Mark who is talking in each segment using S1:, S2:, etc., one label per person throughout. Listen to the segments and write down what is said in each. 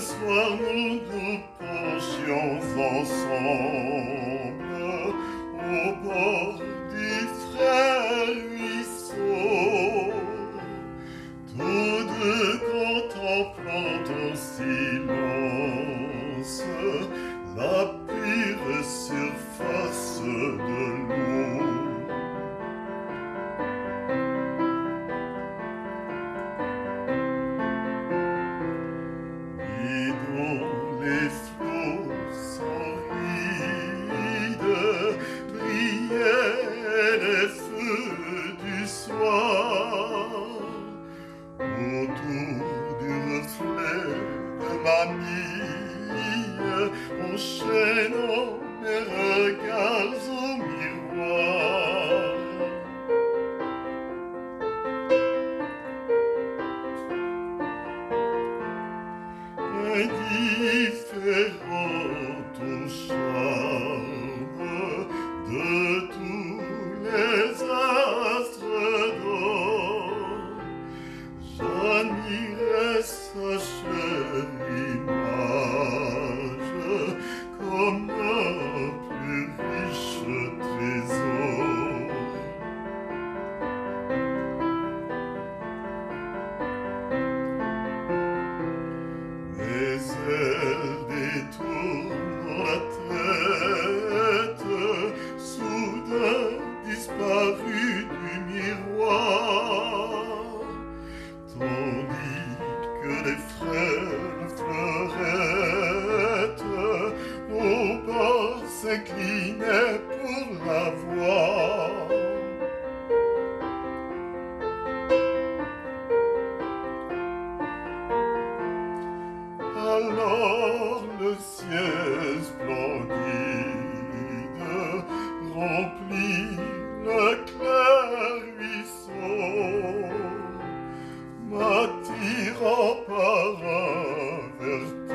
S1: soit nous nous posions ensemble au bord du frère ruisseau, tous deux contemplant en silence la pure surface de l'eau. d'une flève manie Mon chaînon mes regards au miroir Indifférent au char Ani essa bas s'inclinaient pour la voir. Alors le ciel splendide remplit le clair ruisseau, m'attirant par un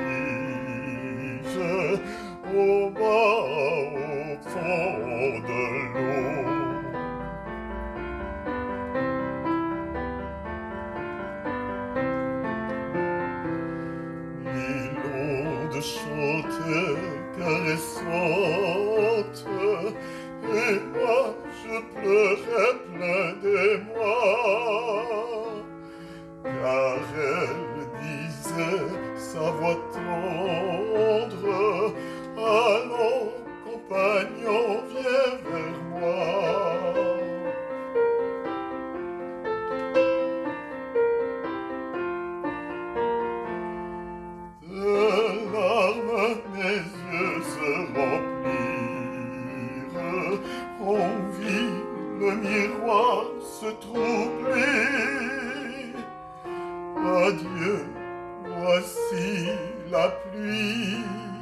S1: et moi je pleurais plein d'émoi, car elle disait sa voix tendre, miroir se troubler. Adieu, voici la pluie.